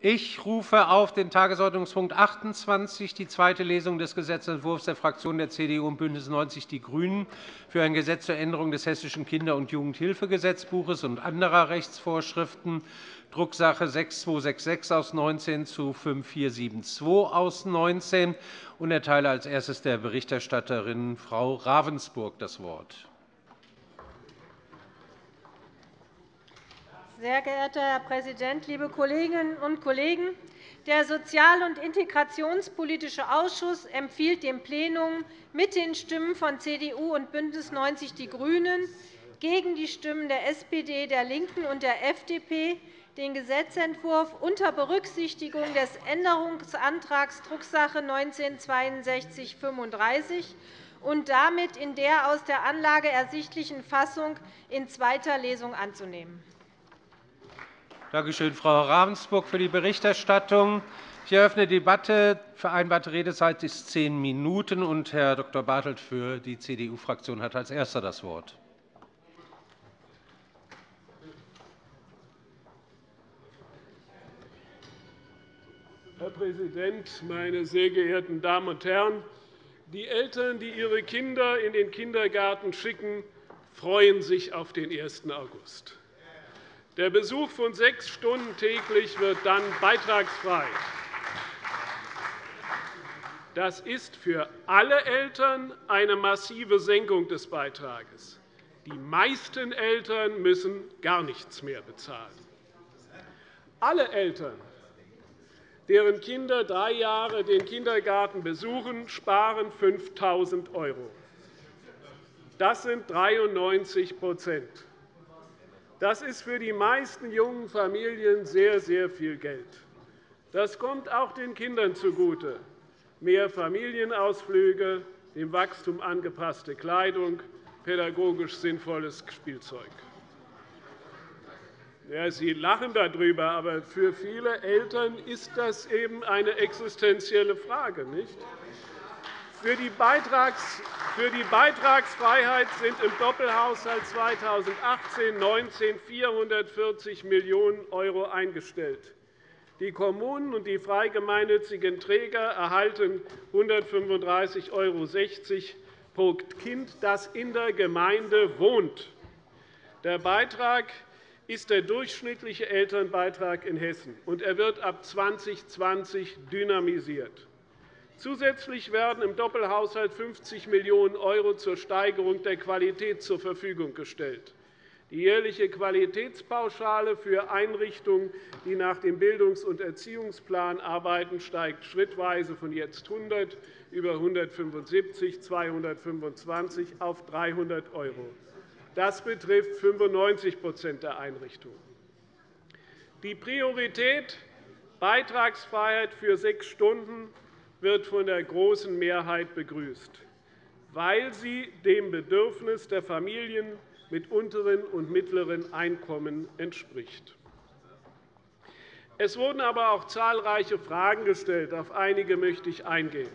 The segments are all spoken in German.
Ich rufe auf den Tagesordnungspunkt 28, die zweite Lesung des Gesetzentwurfs der Fraktionen der CDU und BÜNDNIS 90 die GRÜNEN für ein Gesetz zur Änderung des Hessischen Kinder- und Jugendhilfegesetzbuches und anderer Rechtsvorschriften, Drucksache 6266 aus 19 zu 5472 aus 19 und erteile als erstes der Berichterstatterin Frau Ravensburg das Wort. Sehr geehrter Herr Präsident, liebe Kolleginnen und Kollegen! Der Sozial- und Integrationspolitische Ausschuss empfiehlt dem Plenum mit den Stimmen von CDU und BÜNDNIS 90 die GRÜNEN gegen die Stimmen der SPD, der LINKEN und der FDP den Gesetzentwurf unter Berücksichtigung des Änderungsantrags Drucksache 19-6235 und damit in der aus der Anlage ersichtlichen Fassung in zweiter Lesung anzunehmen. Danke schön, Frau Ravensburg, für die Berichterstattung. Ich eröffne die Debatte. Vereinbarte Redezeit ist zehn Minuten. Und Herr Dr. Bartelt für die CDU-Fraktion hat als Erster das Wort. Herr Präsident, meine sehr geehrten Damen und Herren! Die Eltern, die ihre Kinder in den Kindergarten schicken, freuen sich auf den 1. August. Der Besuch von sechs Stunden täglich wird dann beitragsfrei. Das ist für alle Eltern eine massive Senkung des Beitrages. Die meisten Eltern müssen gar nichts mehr bezahlen. Alle Eltern, deren Kinder drei Jahre den Kindergarten besuchen, sparen 5.000 €. Das sind 93 das ist für die meisten jungen Familien sehr, sehr viel Geld. Das kommt auch den Kindern zugute. Mehr Familienausflüge, dem Wachstum angepasste Kleidung, pädagogisch sinnvolles Spielzeug. Ja, Sie lachen darüber, aber für viele Eltern ist das eben eine existenzielle Frage. Nicht? Für die, Beitragsfreiheit sind im Doppelhaushalt 2018-19 440 Millionen € eingestellt. Die Kommunen und die frei gemeinnützigen Träger erhalten 135,60 € pro Kind, das in der Gemeinde wohnt. Der Beitrag ist der durchschnittliche Elternbeitrag in Hessen, und er wird ab 2020 dynamisiert. Zusätzlich werden im Doppelhaushalt 50 Millionen € zur Steigerung der Qualität zur Verfügung gestellt. Die jährliche Qualitätspauschale für Einrichtungen, die nach dem Bildungs- und Erziehungsplan arbeiten, steigt schrittweise von jetzt 100 über 175, 225 auf 300 €. Das betrifft 95% der Einrichtungen. Die Priorität Beitragsfreiheit für sechs Stunden wird von der großen Mehrheit begrüßt, weil sie dem Bedürfnis der Familien mit unteren und mittleren Einkommen entspricht. Es wurden aber auch zahlreiche Fragen gestellt. Auf einige möchte ich eingehen.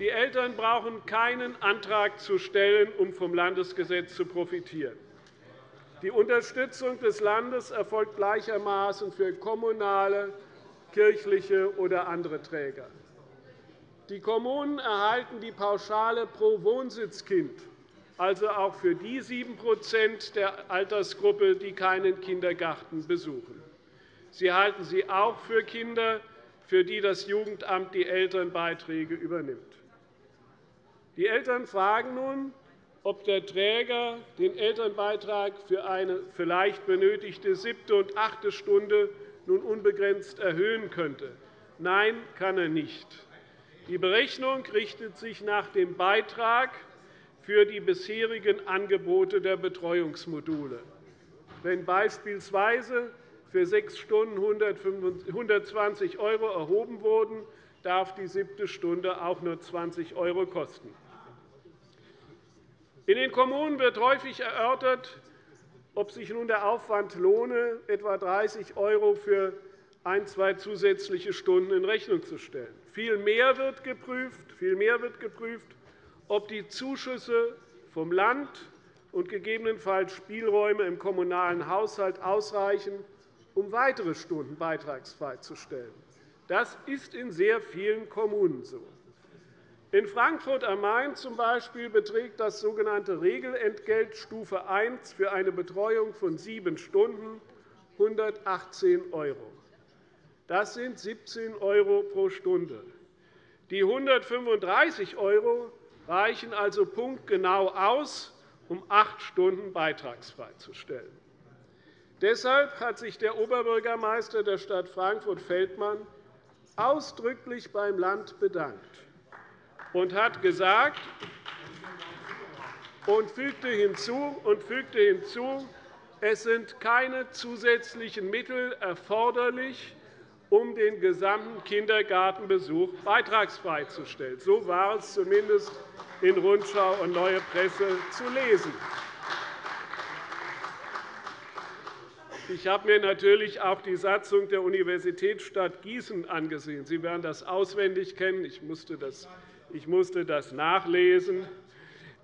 Die Eltern brauchen keinen Antrag zu stellen, um vom Landesgesetz zu profitieren. Die Unterstützung des Landes erfolgt gleichermaßen für kommunale, kirchliche oder andere Träger. Die Kommunen erhalten die Pauschale pro Wohnsitzkind, also auch für die 7% der Altersgruppe, die keinen Kindergarten besuchen. Sie erhalten sie auch für Kinder, für die das Jugendamt die Elternbeiträge übernimmt. Die Eltern fragen nun, ob der Träger den Elternbeitrag für eine vielleicht benötigte siebte und achte Stunde nun unbegrenzt erhöhen könnte. Nein, kann er nicht. Die Berechnung richtet sich nach dem Beitrag für die bisherigen Angebote der Betreuungsmodule. Wenn beispielsweise für sechs Stunden 120 € erhoben wurden, darf die siebte Stunde auch nur 20 € kosten. In den Kommunen wird häufig erörtert, ob sich nun der Aufwand lohne, etwa 30 € für ein, zwei zusätzliche Stunden in Rechnung zu stellen. Vielmehr wird geprüft, vielmehr wird geprüft ob die Zuschüsse vom Land und gegebenenfalls Spielräume im kommunalen Haushalt ausreichen, um weitere Stunden beitragsfrei zu stellen. Das ist in sehr vielen Kommunen so. In Frankfurt am Main zum Beispiel beträgt das sogenannte Regelentgelt Stufe 1 für eine Betreuung von sieben Stunden 118 €. Das sind 17 € pro Stunde. Die 135 € reichen also punktgenau aus, um acht Stunden beitragsfrei zu stellen. Deshalb hat sich der Oberbürgermeister der Stadt Frankfurt-Feldmann ausdrücklich beim Land bedankt und hat gesagt und fügte hinzu, und fügte hinzu es sind keine zusätzlichen Mittel erforderlich, um den gesamten Kindergartenbesuch beitragsfrei zu stellen. So war es zumindest in Rundschau und Neue Presse zu lesen. Ich habe mir natürlich auch die Satzung der Universitätsstadt Gießen angesehen. Sie werden das auswendig kennen. Ich musste das, ich musste das nachlesen.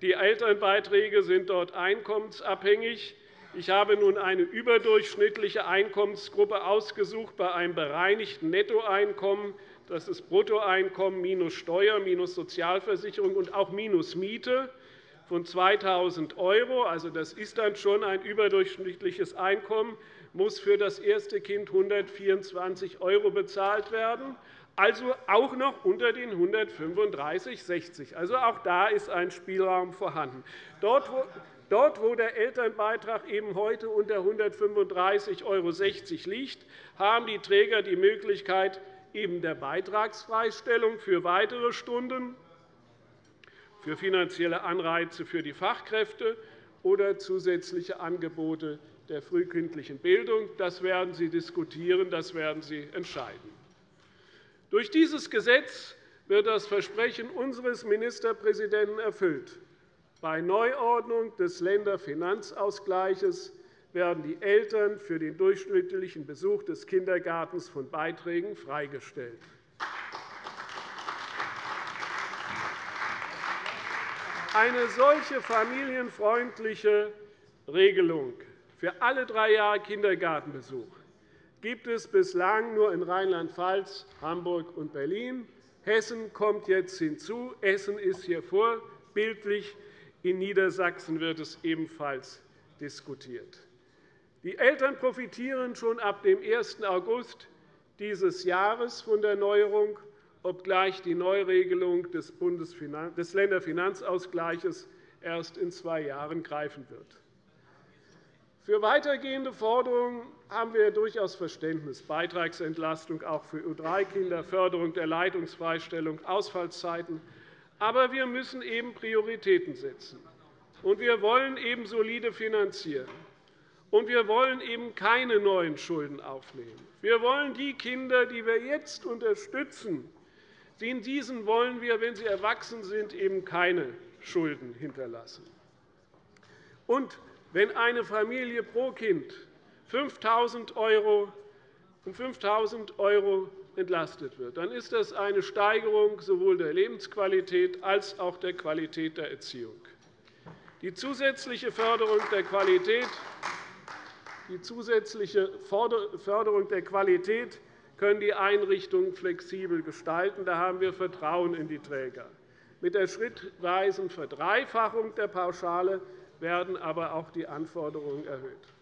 Die Elternbeiträge sind dort einkommensabhängig. Ich habe nun eine überdurchschnittliche Einkommensgruppe ausgesucht bei einem bereinigten Nettoeinkommen. Das ist Bruttoeinkommen minus Steuer, minus Sozialversicherung und auch minus Miete von 2.000 €. Also, das ist dann schon ein überdurchschnittliches Einkommen, muss für das erste Kind 124 € bezahlt werden, also auch noch unter den 135,60 €. Also, auch da ist ein Spielraum vorhanden. Dort, wo Dort, wo der Elternbeitrag eben heute unter 135,60 € liegt, haben die Träger die Möglichkeit eben der Beitragsfreistellung für weitere Stunden, für finanzielle Anreize für die Fachkräfte oder zusätzliche Angebote der frühkindlichen Bildung. Das werden Sie diskutieren, das werden Sie entscheiden. Durch dieses Gesetz wird das Versprechen unseres Ministerpräsidenten erfüllt. Bei Neuordnung des Länderfinanzausgleichs werden die Eltern für den durchschnittlichen Besuch des Kindergartens von Beiträgen freigestellt. Eine solche familienfreundliche Regelung für alle drei Jahre Kindergartenbesuch gibt es bislang nur in Rheinland-Pfalz, Hamburg und Berlin. Hessen kommt jetzt hinzu. Hessen ist hier vorbildlich. In Niedersachsen wird es ebenfalls diskutiert. Die Eltern profitieren schon ab dem 1. August dieses Jahres von der Neuerung, obgleich die Neuregelung des Länderfinanzausgleichs erst in zwei Jahren greifen wird. Für weitergehende Forderungen haben wir durchaus Verständnis. Beitragsentlastung auch für U3-Kinder, Förderung der Leitungsfreistellung, Ausfallzeiten, aber wir müssen eben Prioritäten setzen. Und wir wollen eben solide finanzieren. Und wir wollen eben keine neuen Schulden aufnehmen. Wir wollen die Kinder, die wir jetzt unterstützen, in diesen wollen wir, wenn sie erwachsen sind, eben keine Schulden hinterlassen. Und wenn eine Familie pro Kind 5.000 € um 5.000 € entlastet wird, dann ist das eine Steigerung sowohl der Lebensqualität als auch der Qualität der Erziehung. Die zusätzliche Förderung der Qualität die zusätzliche Förderung der Qualität können die Einrichtungen flexibel gestalten. Da haben wir Vertrauen in die Träger. Mit der schrittweisen Verdreifachung der Pauschale werden aber auch die Anforderungen erhöht.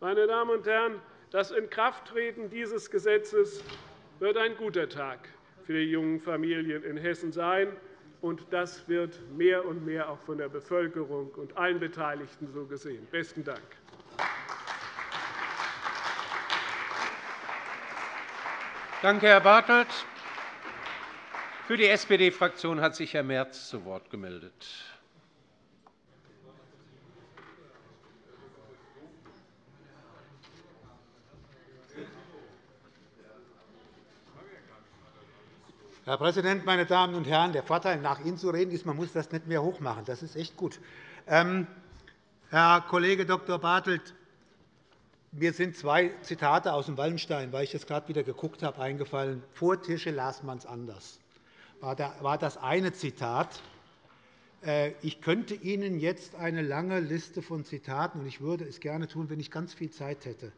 Meine Damen und Herren, das Inkrafttreten dieses Gesetzes wird ein guter Tag für die jungen Familien in Hessen sein. Und das wird mehr und mehr auch von der Bevölkerung und allen Beteiligten so gesehen. – Besten Dank. Danke, Herr Bartelt. Für die SPD-Fraktion hat sich Herr Merz zu Wort gemeldet. Herr Präsident, meine Damen und Herren! Der Vorteil, nach Ihnen zu reden, ist, man muss das nicht mehr hochmachen. Das ist echt gut. Ähm, Herr Kollege Dr. Bartelt, mir sind zwei Zitate aus dem Wallenstein, weil ich das gerade wieder geguckt habe, eingefallen. Vor Tische las man es anders, war das eine Zitat. Äh, ich könnte Ihnen jetzt eine lange Liste von Zitaten, und ich würde es gerne tun, wenn ich ganz viel Zeit hätte,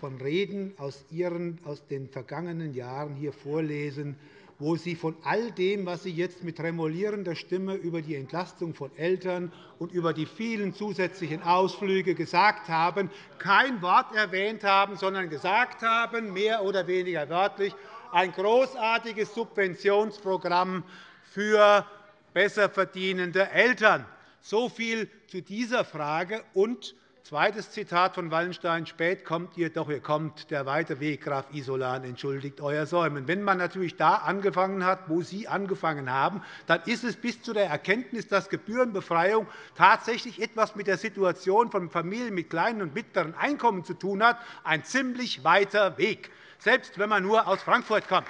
von Reden aus, Ihren, aus den vergangenen Jahren hier vorlesen, wo Sie von all dem, was Sie jetzt mit tremolierender Stimme über die Entlastung von Eltern und über die vielen zusätzlichen Ausflüge gesagt haben, kein Wort erwähnt haben, sondern gesagt haben, mehr oder weniger wörtlich, ein großartiges Subventionsprogramm für besser verdienende Eltern. So viel zu dieser Frage. Und Zweites Zitat von Wallenstein. Spät kommt ihr, doch ihr kommt. Der weite Weg, Graf Isolan, entschuldigt euer Säumen. Wenn man natürlich da angefangen hat, wo Sie angefangen haben, dann ist es bis zu der Erkenntnis, dass Gebührenbefreiung tatsächlich etwas mit der Situation von Familien mit kleinen und mittleren Einkommen zu tun hat, ein ziemlich weiter Weg, selbst wenn man nur aus Frankfurt kommt.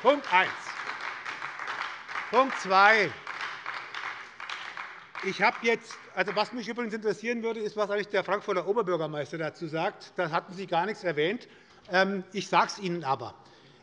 Punkt 1. Punkt 2. Ich habe jetzt, also was mich übrigens interessieren würde, ist, was eigentlich der Frankfurter Oberbürgermeister dazu sagt. Da hatten Sie gar nichts erwähnt. Ähm, ich sage es Ihnen aber.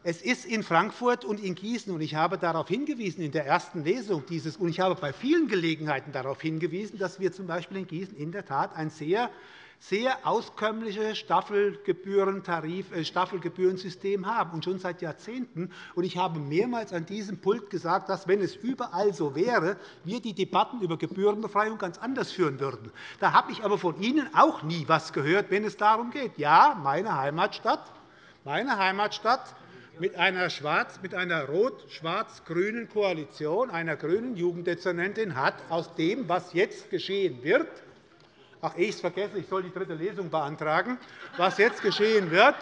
Es ist in Frankfurt und in Gießen, und ich habe darauf hingewiesen in der ersten Lesung dieses, und ich habe bei vielen Gelegenheiten darauf hingewiesen, dass wir z. B. in Gießen in der Tat ein sehr sehr auskömmliche Staffelgebührentarif, äh, Staffelgebührensystem haben, und schon seit Jahrzehnten. Ich habe mehrmals an diesem Pult gesagt, dass, wenn es überall so wäre, wir die Debatten über Gebührenbefreiung ganz anders führen würden. Da habe ich aber von Ihnen auch nie etwas gehört, wenn es darum geht. Ja, meine Heimatstadt, meine Heimatstadt mit einer, einer rot-schwarz-grünen Koalition, einer grünen Jugenddezernentin hat aus dem, was jetzt geschehen wird, Ach, ich es vergesse, ich soll die dritte Lesung beantragen. Was jetzt geschehen wird,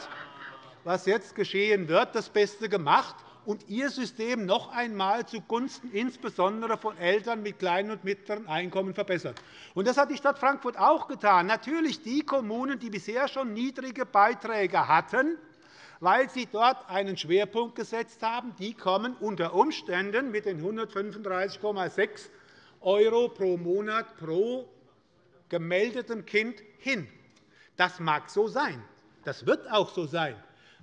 was jetzt geschehen wird das Beste gemacht und ihr System noch einmal zugunsten insbesondere von Eltern mit kleinen und mittleren Einkommen verbessert. Das hat die Stadt Frankfurt auch getan. Natürlich die Kommunen, die bisher schon niedrige Beiträge hatten, weil sie dort einen Schwerpunkt gesetzt haben, die kommen unter Umständen mit den 135,6 € pro Monat pro gemeldeten Kind hin. Das mag so sein. Das wird auch so sein.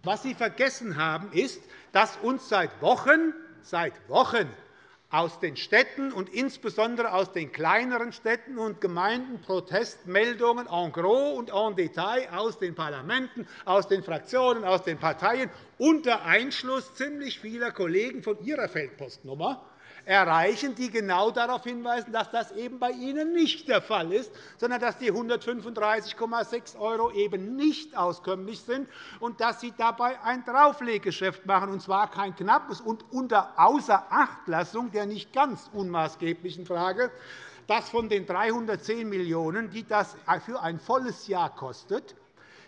Was Sie vergessen haben, ist, dass uns seit Wochen, seit Wochen aus den Städten und insbesondere aus den kleineren Städten und Gemeinden Protestmeldungen en gros und en Detail aus den Parlamenten, aus den Fraktionen, aus den Parteien unter Einschluss ziemlich vieler Kollegen von Ihrer Feldpostnummer erreichen, die genau darauf hinweisen, dass das eben bei Ihnen nicht der Fall ist, sondern dass die 135,6 € eben nicht auskömmlich sind und dass Sie dabei ein Draufleggeschäft machen, und zwar kein knappes und unter Außerachtlassung der nicht ganz unmaßgeblichen Frage, dass von den 310 Millionen €, die das für ein volles Jahr kostet,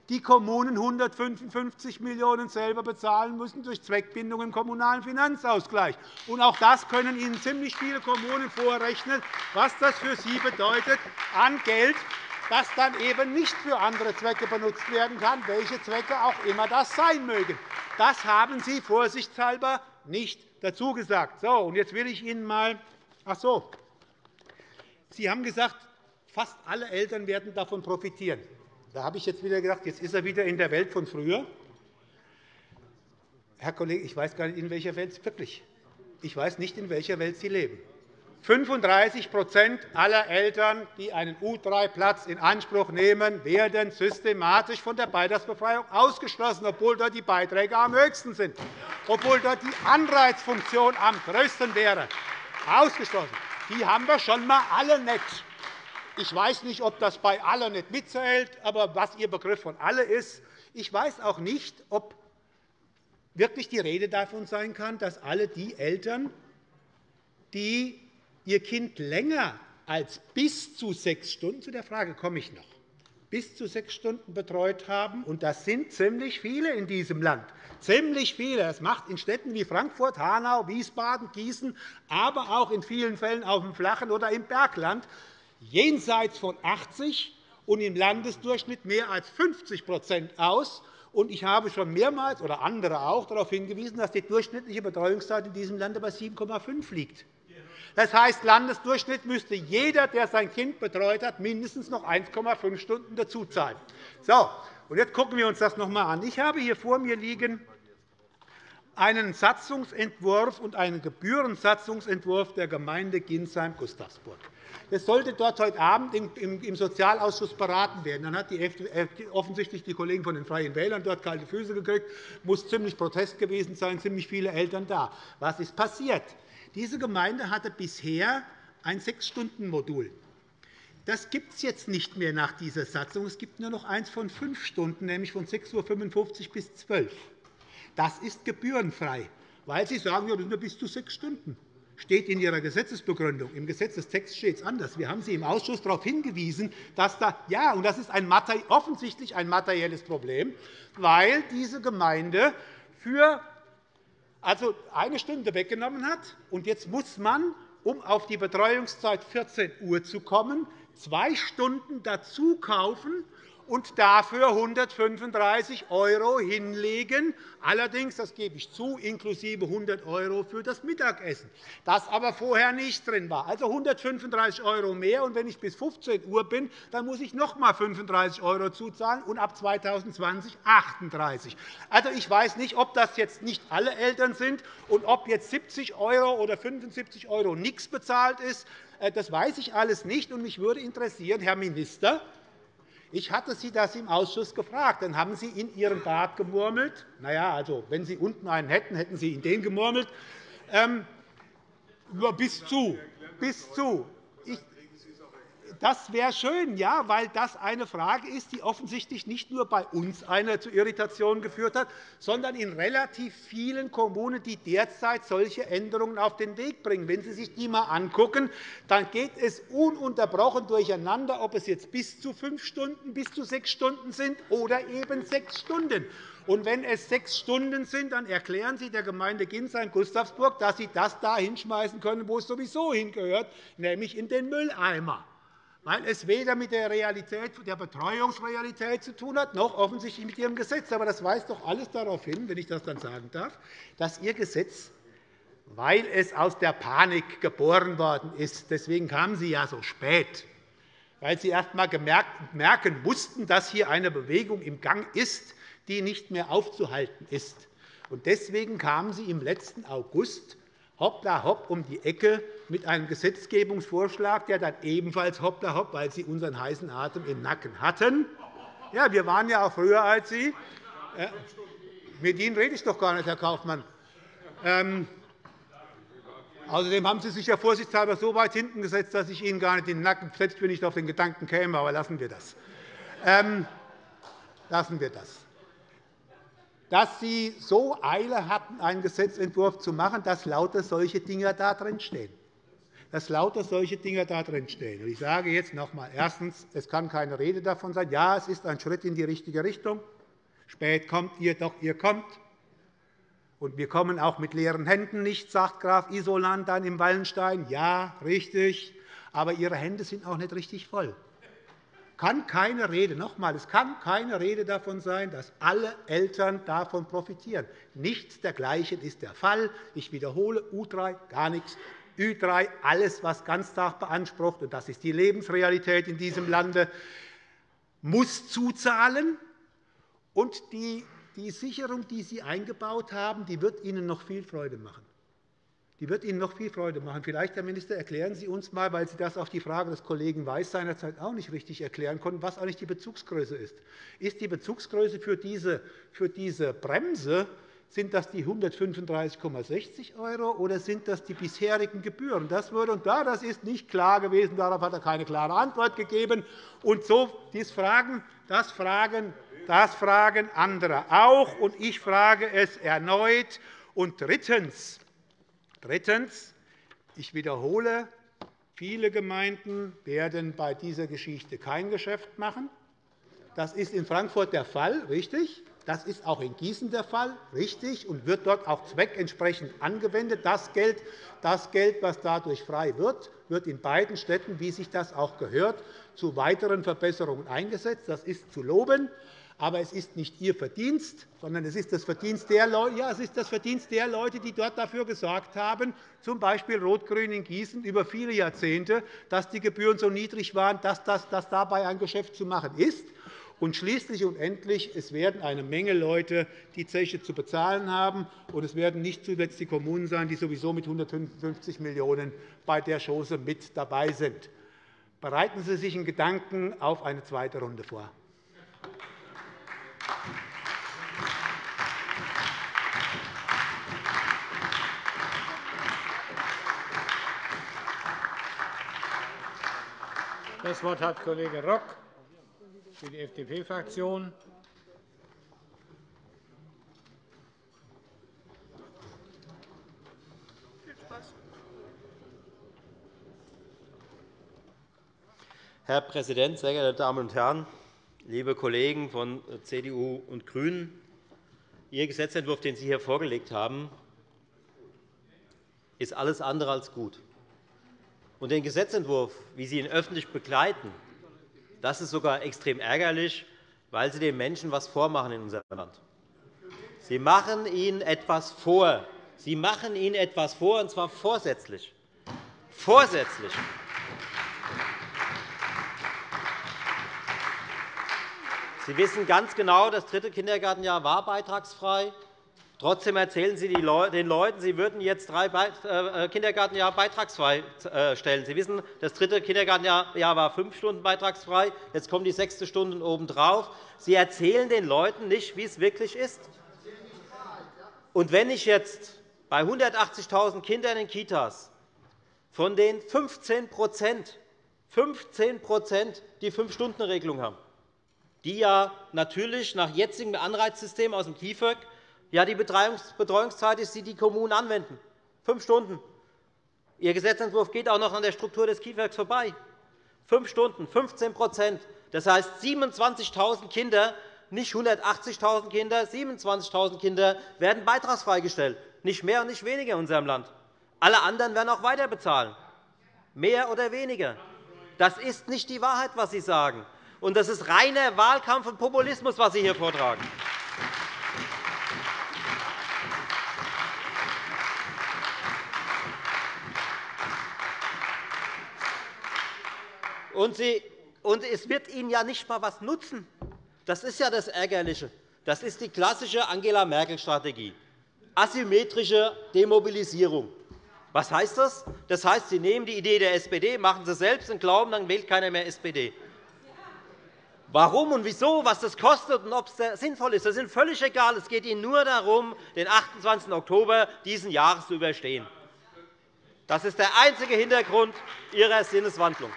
die Kommunen 155 Millionen € selber bezahlen müssen durch Zweckbindung im Kommunalen Finanzausgleich. Und auch das können Ihnen ziemlich viele Kommunen vorrechnen, was das für sie bedeutet an Geld, das dann eben nicht für andere Zwecke benutzt werden kann, welche Zwecke auch immer das sein mögen. Das haben Sie vorsichtshalber nicht dazu gesagt. So, und jetzt will ich Ihnen mal Ach so. Sie haben gesagt, fast alle Eltern werden davon profitieren. Da habe ich jetzt wieder gedacht, jetzt ist er wieder in der Welt von früher. Herr Kollege, ich weiß gar nicht, in welcher Welt wirklich. Ich weiß nicht, in welcher Welt Sie leben. 35% aller Eltern, die einen U3-Platz in Anspruch nehmen, werden systematisch von der Beitragsbefreiung ausgeschlossen, obwohl dort die Beiträge am höchsten sind, obwohl dort die Anreizfunktion am größten wäre. Ausgeschlossen. Die haben wir schon einmal alle nicht. Ich weiß nicht, ob das bei alle nicht mitzählt, aber was Ihr Begriff von alle ist. Ich weiß auch nicht, ob wirklich die Rede davon sein kann, dass alle die Eltern, die ihr Kind länger als bis zu sechs Stunden, zu der Frage komme ich noch, bis zu sechs Stunden betreut haben, und das sind ziemlich viele in diesem Land, ziemlich viele. Das macht in Städten wie Frankfurt, Hanau, Wiesbaden, Gießen, aber auch in vielen Fällen auf dem Flachen oder im Bergland jenseits von 80 und im Landesdurchschnitt mehr als 50% aus. Ich habe schon mehrmals oder andere auch darauf hingewiesen, dass die durchschnittliche Betreuungszeit in diesem Lande bei 7,5 liegt. Das heißt, Landesdurchschnitt müsste jeder, der sein Kind betreut hat, mindestens noch 1,5 Stunden dazuzahlen. So, und jetzt schauen wir uns das noch einmal an. Ich habe hier vor mir liegen einen Satzungsentwurf und einen Gebührensatzungsentwurf der Gemeinde Ginsheim-Gustavsburg. Das sollte dort heute Abend im Sozialausschuss beraten werden. Dann hat die offensichtlich die Kollegen von den Freien Wählern dort kalte Füße gekriegt. muss ziemlich Protest gewesen sein, ziemlich viele Eltern da. Was ist passiert? Diese Gemeinde hatte bisher ein Sechs-Stunden-Modul. Das gibt es jetzt nicht mehr nach dieser Satzung. Es gibt nur noch eins von fünf Stunden, nämlich von 6.55 Uhr bis 12 Uhr. Das ist gebührenfrei, weil Sie sagen, ja, das sind nur bis zu sechs Stunden. Steht in Ihrer Gesetzesbegründung. Im Gesetzestext steht es anders. Wir haben Sie im Ausschuss darauf hingewiesen, dass da, ja, und das ist ein, offensichtlich ein materielles Problem, weil diese Gemeinde für also eine Stunde weggenommen hat. Und jetzt muss man, um auf die Betreuungszeit 14 Uhr zu kommen, zwei Stunden dazu kaufen und dafür 135 € hinlegen, allerdings, das gebe ich zu, inklusive 100 € für das Mittagessen, das aber vorher nicht drin war. Also 135 € mehr, und wenn ich bis 15 Uhr bin, dann muss ich noch einmal 35 € zuzahlen und ab 2020 38 Also, ich weiß nicht, ob das jetzt nicht alle Eltern sind und ob jetzt 70 € oder 75 € nichts bezahlt ist. Äh, das weiß ich alles nicht. Und mich würde interessieren, Herr Minister, ich hatte Sie das im Ausschuss gefragt. Dann haben Sie in Ihren Bart gemurmelt. Na ja, also, wenn Sie unten einen hätten, hätten Sie in den gemurmelt. Ähm, bis zu. Bis zu. Das wäre schön, ja, weil das eine Frage ist, die offensichtlich nicht nur bei uns eine zu Irritationen geführt hat, sondern in relativ vielen Kommunen, die derzeit solche Änderungen auf den Weg bringen. Wenn Sie sich die einmal anschauen, dann geht es ununterbrochen durcheinander, ob es jetzt bis zu fünf Stunden, bis zu sechs Stunden sind oder eben sechs Stunden. Und wenn es sechs Stunden sind, dann erklären Sie der Gemeinde Ginsheim-Gustavsburg, dass Sie das da hinschmeißen können, wo es sowieso hingehört, nämlich in den Mülleimer weil es weder mit der, Realität, der Betreuungsrealität zu tun hat, noch offensichtlich mit Ihrem Gesetz. Aber das weist doch alles darauf hin, wenn ich das dann sagen darf, dass Ihr Gesetz, weil es aus der Panik geboren worden ist, deswegen kamen Sie ja so spät, weil Sie erst einmal merken mussten, dass hier eine Bewegung im Gang ist, die nicht mehr aufzuhalten ist. Deswegen kamen Sie im letzten August hoppla hopp um die Ecke mit einem Gesetzgebungsvorschlag, der dann ebenfalls hoppla hopp, weil Sie unseren heißen Atem im Nacken hatten. Ja, wir waren ja auch früher als Sie. Mit Ihnen rede ich doch gar nicht, Herr Kaufmann. Ähm, Außerdem haben Sie sich ja vorsichtshalber so weit hinten gesetzt, dass ich Ihnen gar nicht den Nacken, selbst wenn ich auf den Gedanken käme. Aber lassen wir das. Ähm, lassen wir das dass Sie so Eile hatten, einen Gesetzentwurf zu machen, dass lauter solche Dinge da drin stehen. Dass lauter solche Dinge da drin stehen. Ich sage jetzt noch einmal. Erstens. Es kann keine Rede davon sein. Ja, es ist ein Schritt in die richtige Richtung. Spät kommt ihr, doch ihr kommt. Und wir kommen auch mit leeren Händen nicht, sagt Graf Isolan dann im Wallenstein. Ja, richtig. Aber Ihre Hände sind auch nicht richtig voll kann keine Rede, noch einmal, es kann keine Rede davon sein, dass alle Eltern davon profitieren. Nichts dergleichen ist der Fall. Ich wiederhole, U3 gar nichts, Ü3 alles, was Ganztag beansprucht, und das ist die Lebensrealität in diesem Lande, muss zuzahlen. Und die, die Sicherung, die Sie eingebaut haben, die wird Ihnen noch viel Freude machen die wird Ihnen noch viel Freude machen. Vielleicht, Herr Minister, erklären Sie uns einmal, weil Sie das auf die Frage des Kollegen Weiß seinerzeit auch nicht richtig erklären konnten, was eigentlich die Bezugsgröße ist. Ist die Bezugsgröße für diese, für diese Bremse sind das die 135,60 € oder sind das die bisherigen Gebühren? Das, würde, und da, das ist nicht klar gewesen. Darauf hat er keine klare Antwort gegeben. Und so, dies fragen, das, fragen, das fragen andere auch. Und ich frage es erneut. Und drittens, Drittens. Ich wiederhole, viele Gemeinden werden bei dieser Geschichte kein Geschäft machen. Das ist in Frankfurt der Fall, richtig. Das ist auch in Gießen der Fall, richtig, und wird dort auch zweckentsprechend angewendet. Das Geld, das Geld, was dadurch frei wird, wird in beiden Städten, wie sich das auch gehört, zu weiteren Verbesserungen eingesetzt. Das ist zu loben. Aber es ist nicht Ihr Verdienst, sondern es ist das Verdienst der Leute, ja, es ist das Verdienst der Leute die dort dafür gesorgt haben, z. B. Rot-Grün in Gießen über viele Jahrzehnte, dass die Gebühren so niedrig waren, dass, das, dass dabei ein Geschäft zu machen ist. Und schließlich und endlich, es werden eine Menge Leute die Zeche zu bezahlen haben, und es werden nicht zuletzt die Kommunen sein, die sowieso mit 155 Millionen € bei der Chose mit dabei sind. Bereiten Sie sich in Gedanken auf eine zweite Runde vor. Das Wort hat Kollege Rock für die FDP-Fraktion. Herr Präsident, sehr geehrte Damen und Herren! Liebe Kollegen von CDU und GRÜNEN! Ihr Gesetzentwurf, den Sie hier vorgelegt haben, ist alles andere als gut. Und den Gesetzentwurf, wie Sie ihn öffentlich begleiten, das ist sogar extrem ärgerlich, weil Sie den Menschen etwas vormachen in unserem Land. Sie machen ihnen etwas vor. Sie machen ihnen etwas vor, und zwar vorsätzlich. Vorsätzlich. Sie wissen ganz genau, das dritte Kindergartenjahr war beitragsfrei. Trotzdem erzählen Sie den Leuten, Sie würden jetzt drei äh, Kindergartenjahre beitragsfrei äh, stellen. Sie wissen, das dritte Kindergartenjahr war fünf Stunden beitragsfrei. Jetzt kommen die sechste Stunden obendrauf. Sie erzählen den Leuten nicht, wie es wirklich ist. Und wenn ich jetzt bei 180.000 Kindern in Kitas von den 15 15% die Fünf-Stunden-Regelung haben, die ja natürlich nach jetzigem Anreizsystem aus dem KIföG ja die Betreuungszeit ist, die die Kommunen anwenden. Fünf Stunden. Ihr Gesetzentwurf geht auch noch an der Struktur des KIföG vorbei. Fünf Stunden, 15% Das heißt, 27.000 Kinder, nicht 180.000 Kinder, 27.000 Kinder werden beitragsfrei gestellt. Nicht mehr und nicht weniger in unserem Land. Alle anderen werden auch weiter bezahlen. Mehr oder weniger. Das ist nicht die Wahrheit, was Sie sagen. Und das ist reiner Wahlkampf und Populismus, was Sie hier vortragen. Und, Sie, und es wird Ihnen ja nicht einmal etwas nutzen. Das ist ja das Ärgerliche. Das ist die klassische Angela Merkel-Strategie. Asymmetrische Demobilisierung. Was heißt das? Das heißt, Sie nehmen die Idee der SPD, machen sie selbst und glauben, dann wählt keiner mehr SPD. Warum und wieso, was das kostet und ob es sinnvoll ist, das ist völlig egal. Es geht Ihnen nur darum, den 28. Oktober dieses Jahres zu überstehen. Das ist der einzige Hintergrund Ihrer Sinneswandlung.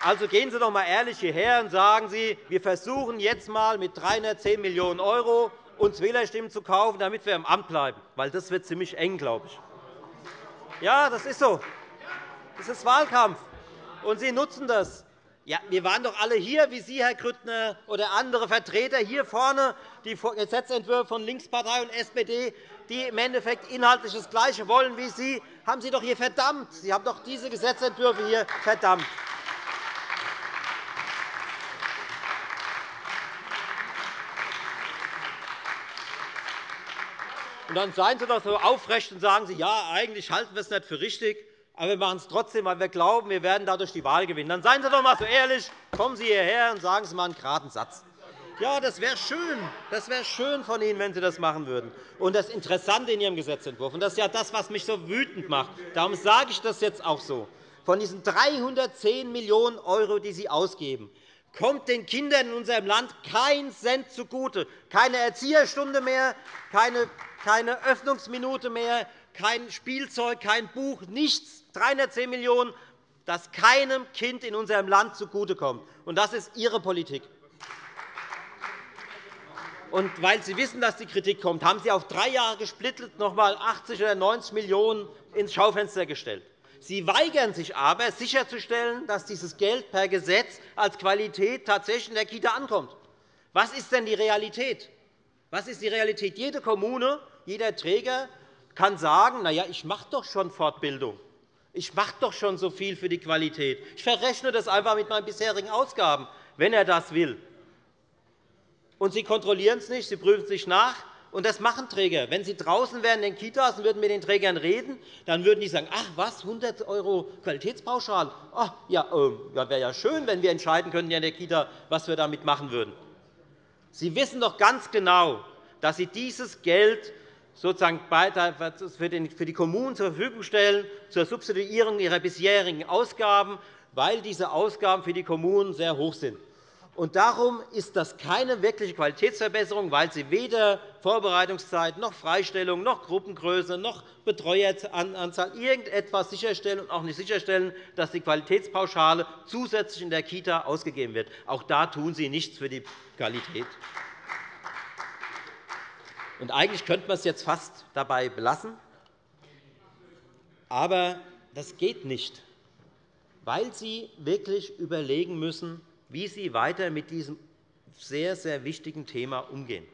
Also gehen Sie doch einmal ehrlich hierher und sagen Sie, wir versuchen jetzt einmal mit 310 Millionen € uns Wählerstimmen zu kaufen, damit wir im Amt bleiben. Weil das wird ziemlich eng, glaube ich. Ja, das ist so. Das ist Wahlkampf. Und Sie nutzen das. Ja, wir waren doch alle hier, wie Sie, Herr Grüttner, oder andere Vertreter hier vorne, die Gesetzentwürfe von Linkspartei und SPD, die im Endeffekt inhaltlich das Gleiche wollen wie Sie, haben Sie doch hier verdammt. Sie haben doch diese Gesetzentwürfe hier verdammt. Und dann seien Sie doch so aufrecht und sagen Sie, ja, eigentlich halten wir es nicht für richtig. Aber wir machen es trotzdem, weil wir glauben, wir werden dadurch die Wahl gewinnen. Dann seien Sie doch einmal so ehrlich, kommen Sie hierher und sagen Sie einmal einen geraden Satz. Ja, das wäre schön. Das wäre schön von Ihnen, wenn Sie das machen würden. Und das Interessante in Ihrem Gesetzentwurf, und das ist ja das, was mich so wütend macht, darum sage ich das jetzt auch so, von diesen 310 Millionen €, die Sie ausgeben, kommt den Kindern in unserem Land kein Cent zugute. Keine Erzieherstunde mehr, keine Öffnungsminute mehr, kein Spielzeug, kein Buch, nichts. 310 Millionen €, das keinem Kind in unserem Land zugutekommt. Das ist Ihre Politik. Und weil Sie wissen, dass die Kritik kommt, haben Sie auf drei Jahre gesplittet noch einmal 80 oder 90 Millionen € ins Schaufenster gestellt. Sie weigern sich aber, sicherzustellen, dass dieses Geld per Gesetz als Qualität tatsächlich in der Kita ankommt. Was ist denn die Realität? Was ist die Realität? Jede Kommune, jeder Träger kann sagen, na ja, ich mache doch schon Fortbildung. Ich mache doch schon so viel für die Qualität. Ich verrechne das einfach mit meinen bisherigen Ausgaben, wenn er das will. Und Sie kontrollieren es nicht, Sie prüfen es nicht nach. Und das machen Träger. Wenn Sie draußen wären in den Kitas und würden mit den Trägern reden, dann würden die sagen, ach was, 100 € Qualitätspauschal. Ach, ja, äh, wäre ja schön, wenn wir entscheiden könnten in der Kita, was wir damit machen würden. Sie wissen doch ganz genau, dass Sie dieses Geld sozusagen für die Kommunen zur Verfügung stellen zur Substituierung ihrer bisherigen Ausgaben, weil diese Ausgaben für die Kommunen sehr hoch sind. Darum ist das keine wirkliche Qualitätsverbesserung, weil Sie weder Vorbereitungszeit noch Freistellung noch Gruppengröße noch Betreueranzahl irgendetwas sicherstellen und auch nicht sicherstellen, dass die Qualitätspauschale zusätzlich in der Kita ausgegeben wird. Auch da tun Sie nichts für die Qualität. Und eigentlich könnte man es jetzt fast dabei belassen. Aber das geht nicht, weil Sie wirklich überlegen müssen, wie Sie weiter mit diesem sehr, sehr wichtigen Thema umgehen.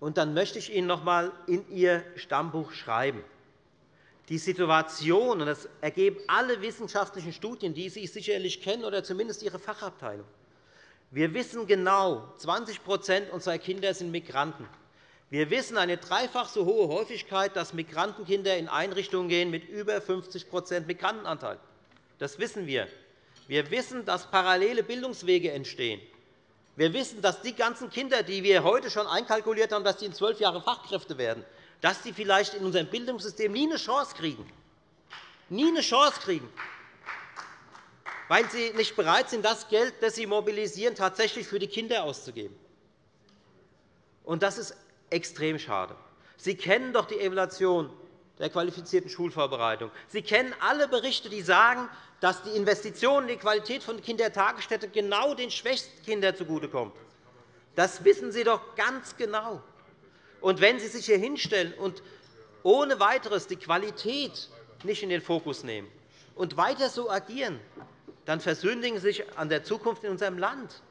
Und dann möchte ich Ihnen noch einmal in Ihr Stammbuch schreiben. Die Situation, und das ergeben alle wissenschaftlichen Studien, die Sie sicherlich kennen, oder zumindest Ihre Fachabteilung. Wir wissen genau, 20% unserer Kinder sind Migranten. Wir wissen eine dreifach so hohe Häufigkeit, dass Migrantenkinder in Einrichtungen gehen mit über 50% Migrantenanteil. Das wissen wir. Wir wissen, dass parallele Bildungswege entstehen. Wir wissen, dass die ganzen Kinder, die wir heute schon einkalkuliert haben, dass sie in zwölf Jahren Fachkräfte werden, dass sie vielleicht in unserem Bildungssystem nie eine Chance kriegen. Nie eine Chance kriegen, weil sie nicht bereit sind, das Geld, das sie mobilisieren, tatsächlich für die Kinder auszugeben. Und das ist extrem schade. Sie kennen doch die Evaluation der qualifizierten Schulvorbereitung. Sie kennen alle Berichte, die sagen, dass die Investition in die Qualität von Kindertagesstätten genau den schwächsten Kindern zugutekommt. Das wissen Sie doch ganz genau. Und wenn Sie sich hier hinstellen und ohne weiteres die Qualität nicht in den Fokus nehmen und weiter so agieren, dann versündigen Sie sich an der Zukunft in unserem Land.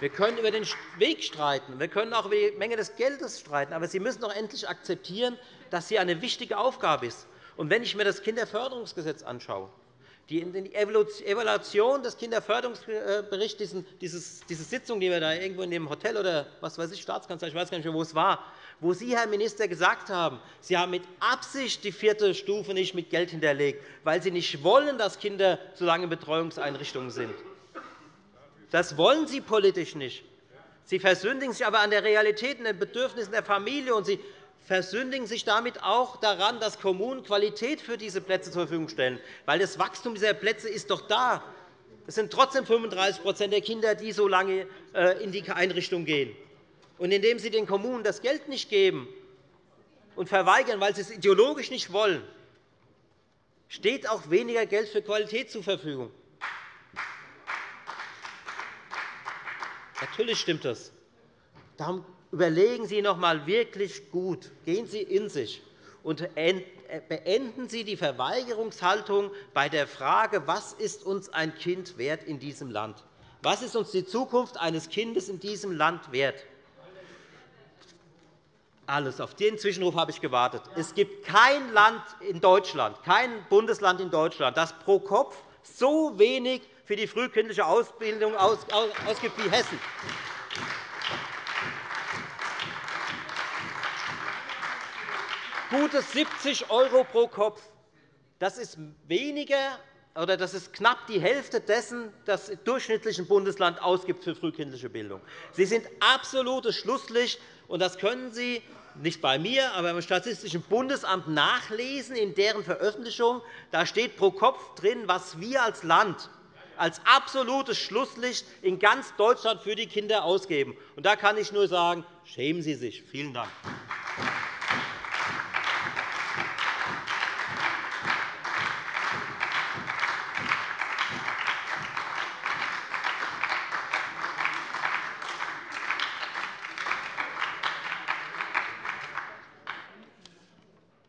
Wir können über den Weg streiten, wir können auch über die Menge des Geldes streiten, aber Sie müssen doch endlich akzeptieren, dass hier eine wichtige Aufgabe ist. Und wenn ich mir das Kinderförderungsgesetz anschaue, die Evaluation des Kinderförderungsberichts, diese Sitzung, die wir da irgendwo in dem Hotel oder was weiß ich, Staatskanzlei, ich weiß gar nicht mehr, wo es war, wo Sie, Herr Minister, gesagt haben, Sie haben mit Absicht die vierte Stufe nicht mit Geld hinterlegt, weil Sie nicht wollen, dass Kinder so lange in Betreuungseinrichtungen sind. Das wollen Sie politisch nicht. Sie versündigen sich aber an der Realität und den Bedürfnissen der Familie, und Sie versündigen sich damit auch daran, dass Kommunen Qualität für diese Plätze zur Verfügung stellen. Weil das Wachstum dieser Plätze ist doch da. Es sind trotzdem 35% der Kinder, die so lange äh, in die Einrichtung gehen. Und indem Sie den Kommunen das Geld nicht geben und verweigern, weil sie es ideologisch nicht wollen, steht auch weniger Geld für Qualität zur Verfügung. Natürlich stimmt das. Darum überlegen Sie noch einmal wirklich gut. Gehen Sie in sich und beenden Sie die Verweigerungshaltung bei der Frage, was ist uns ein Kind wert in diesem Land? Was ist uns die Zukunft eines Kindes in diesem Land wert? Alles. Auf den Zwischenruf habe ich gewartet. Es gibt kein Land in Deutschland, kein Bundesland in Deutschland, das pro Kopf so wenig für die frühkindliche Ausbildung ausgibt wie Hessen. Gute 70 € pro Kopf. Das ist weniger oder das ist knapp die Hälfte dessen, das im durchschnittlichen Bundesland ausgibt für frühkindliche Bildung. Sie sind absolutes Schlusslicht, und das können Sie nicht bei mir, aber beim Statistischen Bundesamt nachlesen in deren Veröffentlichung. Da steht pro Kopf drin, was wir als Land als absolutes Schlusslicht in ganz Deutschland für die Kinder ausgeben. Und da kann ich nur sagen, schämen Sie sich. Vielen Dank.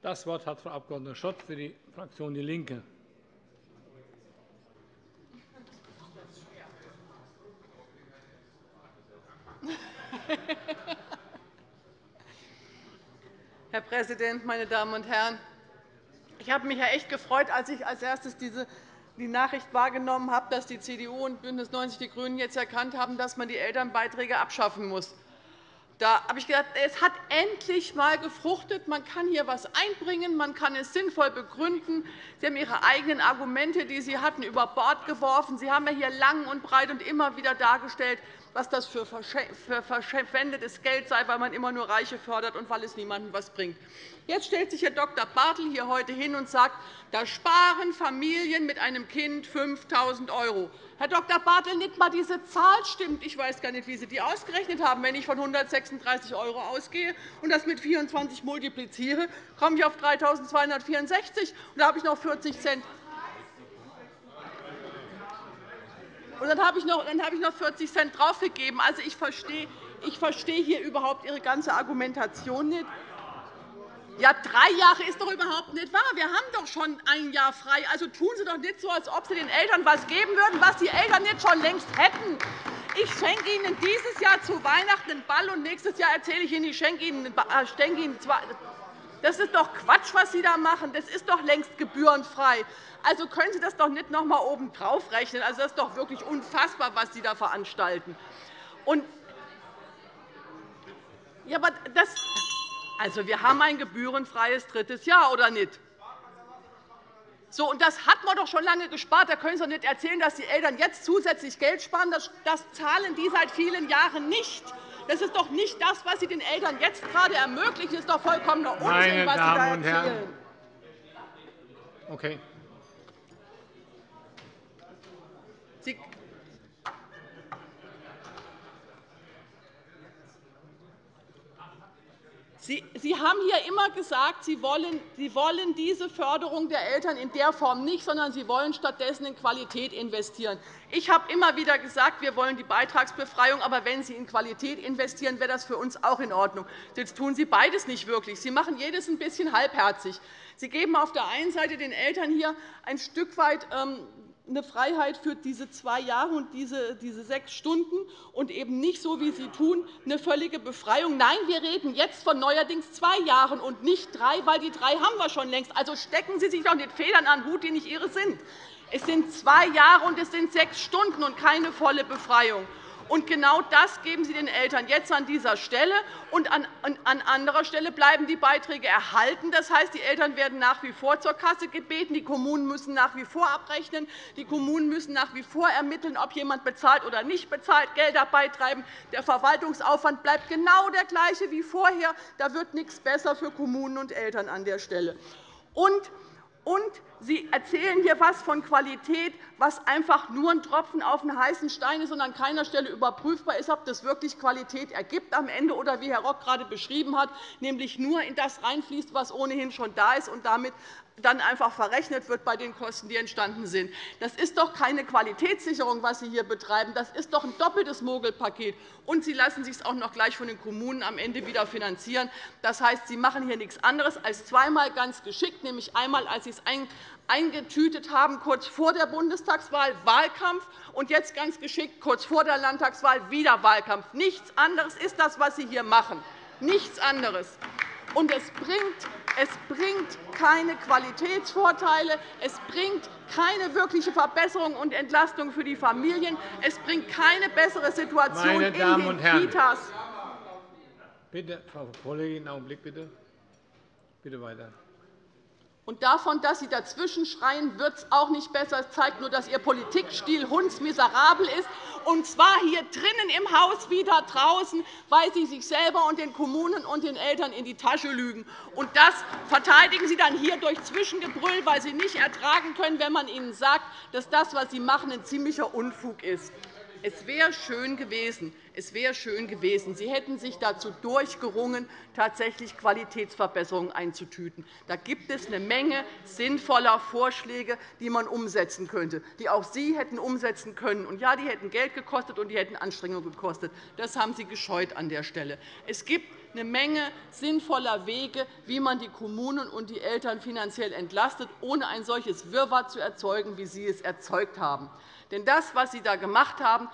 Das Wort hat Frau Abg. Schott für die Fraktion DIE LINKE. Herr Präsident, meine Damen und Herren! Ich habe mich ja echt gefreut, als ich als erstes diese die Nachricht wahrgenommen habe, dass die CDU und BÜNDNIS 90 die GRÜNEN jetzt erkannt haben, dass man die Elternbeiträge abschaffen muss. Da habe ich gedacht, es hat endlich einmal gefruchtet. Man kann hier etwas einbringen, man kann es sinnvoll begründen. Sie haben Ihre eigenen Argumente, die Sie hatten, über Bord geworfen. Sie haben ja hier lang und breit und immer wieder dargestellt, was das für verschwendetes Geld sei, weil man immer nur Reiche fördert und weil es niemandem etwas bringt. Jetzt stellt sich Herr Dr. Bartel hier heute hin und sagt, da sparen Familien mit einem Kind 5.000 €. Herr Dr. Bartel, nicht einmal diese Zahl stimmt. Ich weiß gar nicht, wie Sie die ausgerechnet haben. Wenn ich von 136 € ausgehe und das mit 24 multipliziere, komme ich auf 3.264 €. Da habe ich noch 40 Cent Und dann habe ich noch, dann habe ich noch 40 Cent draufgegeben. Also, ich verstehe, ich verstehe hier überhaupt Ihre ganze Argumentation nicht. Ja, drei Jahre ist doch überhaupt nicht wahr. Wir haben doch schon ein Jahr frei. Also tun Sie doch nicht so, als ob Sie den Eltern etwas geben würden, was die Eltern nicht schon längst hätten. Ich schenke Ihnen dieses Jahr zu Weihnachten einen Ball, und nächstes Jahr erzähle ich Ihnen, ich schenke Ihnen, äh, schenke Ihnen zwei. Das ist doch Quatsch, was Sie da machen. Das ist doch längst gebührenfrei. Also können Sie das doch nicht noch einmal obendrauf rechnen. Also, das ist doch wirklich unfassbar, was Sie da veranstalten. Und ja, aber das, also, wir haben ein gebührenfreies drittes Jahr, oder nicht? So, und das hat man doch schon lange gespart. Da können Sie doch nicht erzählen, dass die Eltern jetzt zusätzlich Geld sparen. Das, das zahlen die seit vielen Jahren nicht. Das ist doch nicht das, was Sie den Eltern jetzt gerade ermöglichen. Das ist doch vollkommener Unsinn, was Sie da erzählen. Okay. Sie, haben hier immer gesagt, Sie wollen, Sie wollen diese Förderung der Eltern in der Form nicht, sondern Sie wollen stattdessen in Qualität investieren. Ich habe immer wieder gesagt, wir wollen die Beitragsbefreiung, aber wenn Sie in Qualität investieren, wäre das für uns auch in Ordnung. Jetzt tun Sie beides nicht wirklich. Sie machen jedes ein bisschen halbherzig. Sie geben auf der einen Seite den Eltern hier ein Stück weit ähm, eine Freiheit für diese zwei Jahre und diese, diese sechs Stunden und eben nicht so, wie Sie tun, eine völlige Befreiung. Nein, wir reden jetzt von neuerdings zwei Jahren und nicht drei, weil die drei haben wir schon längst. Also stecken Sie sich doch nicht Federn an Hut, die nicht Ihre sind. Es sind zwei Jahre und es sind sechs Stunden und keine volle Befreiung. Und genau das geben Sie den Eltern jetzt an dieser Stelle. Und an anderer Stelle bleiben die Beiträge erhalten. Das heißt, die Eltern werden nach wie vor zur Kasse gebeten. Die Kommunen müssen nach wie vor abrechnen. Die Kommunen müssen nach wie vor ermitteln, ob jemand bezahlt oder nicht bezahlt, Gelder beitreiben. Der Verwaltungsaufwand bleibt genau der gleiche wie vorher. Da wird nichts besser für Kommunen und Eltern an der Stelle. Und und Sie erzählen hier etwas von Qualität, was einfach nur ein Tropfen auf den heißen Stein ist und an keiner Stelle überprüfbar ist, ob das wirklich Qualität ergibt am Ende oder wie Herr Rock gerade beschrieben hat, nämlich nur in das reinfließt, was ohnehin schon da ist und damit dann einfach verrechnet wird bei den Kosten, die entstanden sind. Das ist doch keine Qualitätssicherung, was Sie hier betreiben. Das ist doch ein doppeltes Mogelpaket. Und Sie lassen sich es auch noch gleich von den Kommunen am Ende wieder finanzieren. Das heißt, Sie machen hier nichts anderes als zweimal ganz geschickt, nämlich einmal, als Sie es eingetütet haben, kurz vor der Bundestagswahl Wahlkampf, und jetzt ganz geschickt kurz vor der Landtagswahl wieder Wahlkampf. Nichts anderes ist das, was Sie hier machen. Nichts anderes. Und es bringt, es bringt keine Qualitätsvorteile, es bringt keine wirkliche Verbesserung und Entlastung für die Familien, es bringt keine bessere Situation Meine Damen in den Herren. Kitas. Bitte, Frau Kollegin, einen Augenblick bitte. Bitte weiter. Und davon, dass Sie dazwischen schreien, wird es auch nicht besser. Es zeigt nur, dass Ihr Politikstil hundsmiserabel ist, und zwar hier drinnen im Haus wie da draußen, weil Sie sich selber und den Kommunen und den Eltern in die Tasche lügen. Und das verteidigen Sie dann hier durch Zwischengebrüll, weil Sie nicht ertragen können, wenn man Ihnen sagt, dass das, was Sie machen, ein ziemlicher Unfug ist. Es wäre schön gewesen, es wäre schön gewesen. Sie hätten sich dazu durchgerungen, tatsächlich Qualitätsverbesserungen einzutüten. Da gibt es eine Menge sinnvoller Vorschläge, die man umsetzen könnte, die auch Sie hätten umsetzen können. Und ja, die hätten Geld gekostet und die hätten Anstrengungen gekostet. Das haben Sie gescheut an der Stelle. Es gibt eine Menge sinnvoller Wege, wie man die Kommunen und die Eltern finanziell entlastet, ohne ein solches Wirrwarr zu erzeugen, wie Sie es erzeugt haben. Denn das, was Sie da gemacht haben,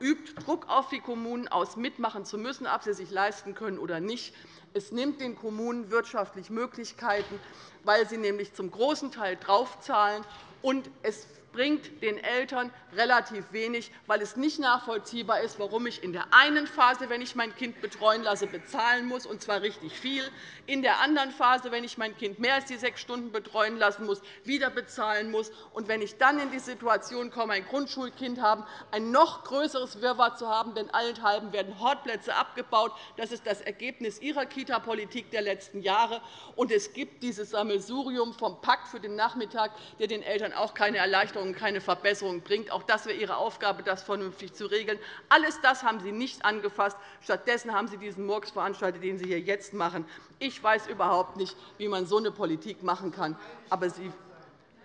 übt Druck auf die Kommunen aus, mitmachen zu müssen, ob sie sich leisten können oder nicht. Es nimmt den Kommunen wirtschaftlich Möglichkeiten, weil sie nämlich zum großen Teil draufzahlen. Und es bringt den Eltern relativ wenig, weil es nicht nachvollziehbar ist, warum ich in der einen Phase, wenn ich mein Kind betreuen lasse, bezahlen muss, und zwar richtig viel, in der anderen Phase, wenn ich mein Kind mehr als die sechs Stunden betreuen lassen muss, wieder bezahlen muss, und wenn ich dann in die Situation komme, ein Grundschulkind haben, ein noch größeres Wirrwarr zu haben, denn allenthalben werden Hortplätze abgebaut. Das ist das Ergebnis Ihrer Kita-Politik der letzten Jahre. Und es gibt dieses Sammelsurium vom Pakt für den Nachmittag, der den Eltern auch keine Erleichterung Erleichterung, keine Verbesserung bringt. Auch das wäre Ihre Aufgabe, das vernünftig zu regeln. Alles das haben Sie nicht angefasst. Stattdessen haben Sie diesen Murks veranstaltet, den Sie hier jetzt machen. Ich weiß überhaupt nicht, wie man so eine Politik machen kann. Aber Sie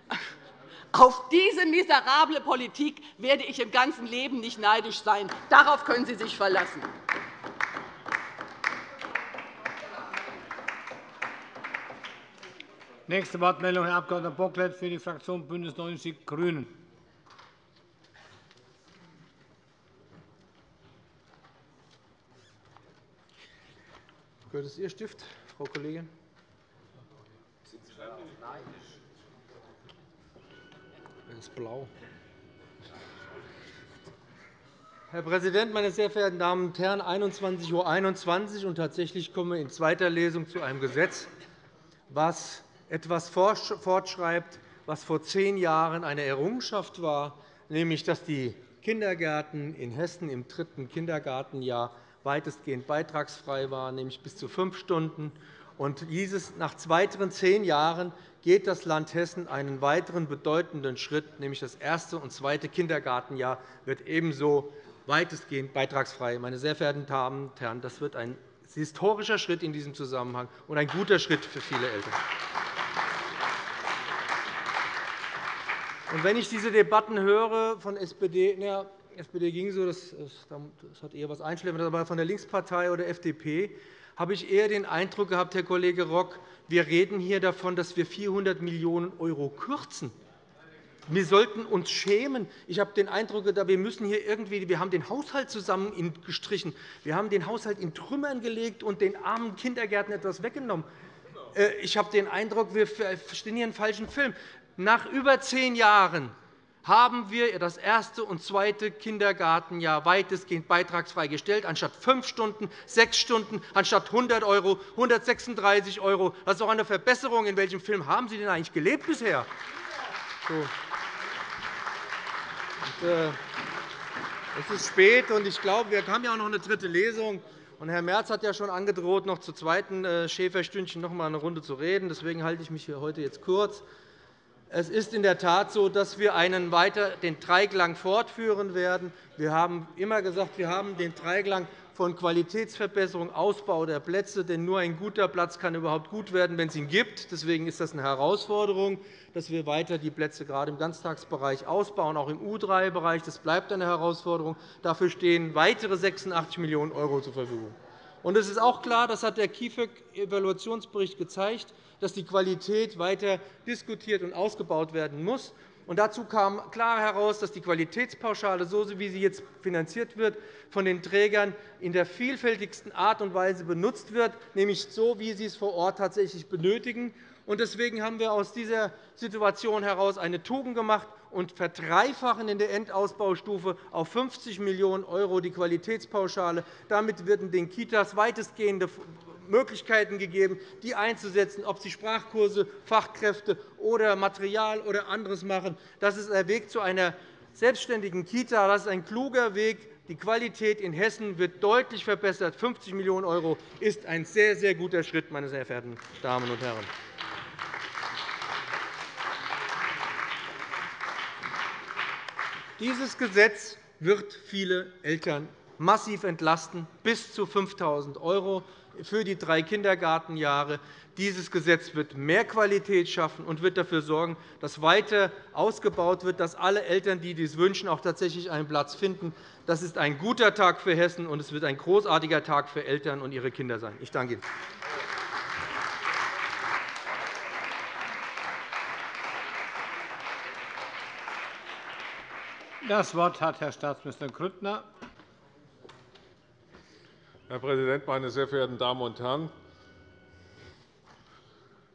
auf diese miserable Politik werde ich im ganzen Leben nicht neidisch sein. Darauf können Sie sich verlassen. Nächste Wortmeldung, Herr Abg. Bocklet für die Fraktion BÜNDNIS 90 die GRÜNEN. Gehört es Ihr Stift, Frau Kollegin? Er ist blau. Herr Präsident, meine sehr verehrten Damen und Herren! 21.21 Uhr, 21 und tatsächlich kommen wir in zweiter Lesung zu einem Gesetz, das etwas fortschreibt, was vor zehn Jahren eine Errungenschaft war, nämlich dass die Kindergärten in Hessen im dritten Kindergartenjahr weitestgehend beitragsfrei waren, nämlich bis zu fünf Stunden. Und dieses, nach weiteren zehn Jahren geht das Land Hessen einen weiteren bedeutenden Schritt, nämlich das erste und zweite Kindergartenjahr wird ebenso weitestgehend beitragsfrei. Meine sehr verehrten Damen und Herren, das wird ein historischer Schritt in diesem Zusammenhang und ein guter Schritt für viele Eltern. Und wenn ich diese Debatten höre von SPD, na, SPD ging so, das, das hat eher etwas Einschläfernes, aber von der Linkspartei oder FDP habe ich eher den Eindruck gehabt, Herr Kollege Rock, wir reden hier davon, dass wir 400 Millionen € kürzen. Wir sollten uns schämen. Ich habe den Eindruck, wir müssen hier irgendwie, wir haben den Haushalt zusammengestrichen. Wir haben den Haushalt in Trümmern gelegt und den armen Kindergärten etwas weggenommen. Äh, ich habe den Eindruck, wir verstehen hier einen falschen Film. Nach über zehn Jahren haben wir das erste und zweite Kindergartenjahr weitestgehend beitragsfrei gestellt, anstatt fünf Stunden, sechs Stunden, anstatt 100 €, 136 €. Das ist doch eine Verbesserung. In welchem Film haben Sie denn eigentlich gelebt bisher? So. Äh, es ist spät, und ich glaube, wir haben ja auch noch eine dritte Lesung. Und Herr Merz hat ja schon angedroht, noch zu zweiten äh, Schäferstündchen noch einmal eine Runde zu reden. Deswegen halte ich mich hier heute jetzt kurz. Es ist in der Tat so, dass wir einen weiter den Dreiklang fortführen werden. Wir haben immer gesagt, wir haben den Dreiklang von Qualitätsverbesserung, Ausbau der Plätze. Denn nur ein guter Platz kann überhaupt gut werden, wenn es ihn gibt. Deswegen ist das eine Herausforderung, dass wir weiter die Plätze gerade im Ganztagsbereich ausbauen, auch im U3-Bereich. Das bleibt eine Herausforderung. Dafür stehen weitere 86 Millionen € zur Verfügung. Und es ist auch klar, das hat der KIföG-Evaluationsbericht gezeigt, dass die Qualität weiter diskutiert und ausgebaut werden muss. Und dazu kam klar heraus, dass die Qualitätspauschale, so wie sie jetzt finanziert wird, von den Trägern in der vielfältigsten Art und Weise benutzt wird, nämlich so, wie sie es vor Ort tatsächlich benötigen. Deswegen haben wir aus dieser Situation heraus eine Tugend gemacht und verdreifachen in der Endausbaustufe auf 50 Millionen € die Qualitätspauschale. Damit werden den Kitas weitestgehende Möglichkeiten gegeben, die einzusetzen, ob sie Sprachkurse, Fachkräfte oder Material oder anderes machen. Das ist der Weg zu einer selbstständigen Kita. Das ist ein kluger Weg. Die Qualität in Hessen wird deutlich verbessert. 50 Millionen € ist ein sehr, sehr guter Schritt, meine sehr verehrten Damen und Herren. Dieses Gesetz wird viele Eltern massiv entlasten, bis zu 5.000 € für die drei Kindergartenjahre. Dieses Gesetz wird mehr Qualität schaffen und wird dafür sorgen, dass weiter ausgebaut wird, dass alle Eltern, die dies wünschen, auch tatsächlich einen Platz finden. Das ist ein guter Tag für Hessen, und es wird ein großartiger Tag für Eltern und ihre Kinder sein. Ich danke Ihnen. Das Wort hat Herr Staatsminister Grüttner. Herr Präsident, meine sehr verehrten Damen und Herren!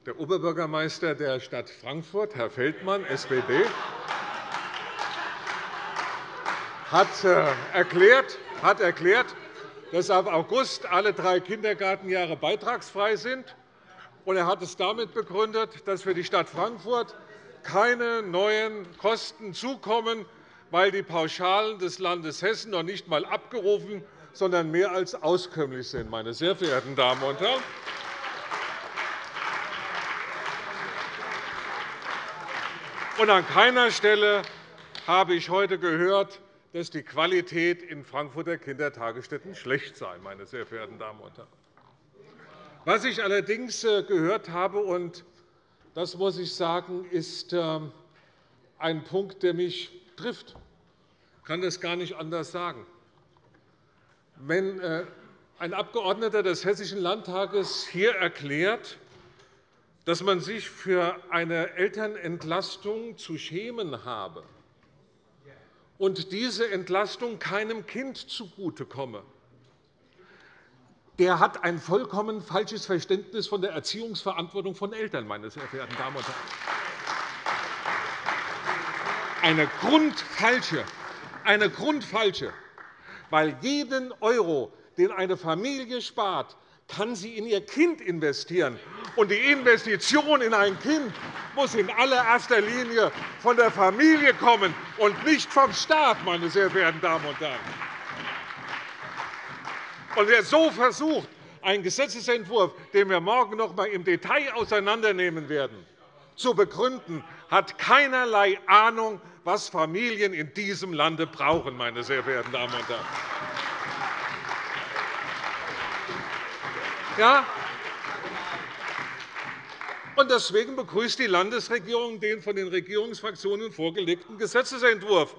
Der Oberbürgermeister der Stadt Frankfurt, Herr Feldmann, SPD, hat äh, hat erklärt, dass ab August alle drei Kindergartenjahre beitragsfrei sind. Er hat es damit begründet, dass für die Stadt Frankfurt keine neuen Kosten zukommen, weil die Pauschalen des Landes Hessen noch nicht einmal abgerufen, sondern mehr als auskömmlich sind. Meine sehr verehrten Damen und Herren. Und an keiner Stelle habe ich heute gehört, dass die Qualität in Frankfurter Kindertagesstätten schlecht sei. Meine sehr verehrten Damen und Herren. Was ich allerdings äh, gehört habe, und das muss ich sagen, ist ähm, ein Punkt, der mich trifft. Ich kann das gar nicht anders sagen. Wenn äh, ein Abgeordneter des Hessischen Landtages hier erklärt, dass man sich für eine Elternentlastung zu schämen habe und diese Entlastung keinem Kind zugutekomme, der hat ein vollkommen falsches Verständnis von der Erziehungsverantwortung von Eltern, meine sehr verehrten Damen und Herren. Eine grundfalsche, eine grundfalsche, weil jeden Euro, den eine Familie spart, kann sie in ihr Kind investieren. Und die Investition in ein Kind muss in allererster Linie von der Familie kommen und nicht vom Staat, meine sehr verehrten Damen und Herren. Und wer so versucht, einen Gesetzentwurf, den wir morgen noch einmal im Detail auseinandernehmen werden, zu begründen, hat keinerlei Ahnung, was Familien in diesem Lande brauchen, meine sehr verehrten Damen und Herren. Ja, Deswegen begrüßt die Landesregierung den von den Regierungsfraktionen vorgelegten Gesetzentwurf,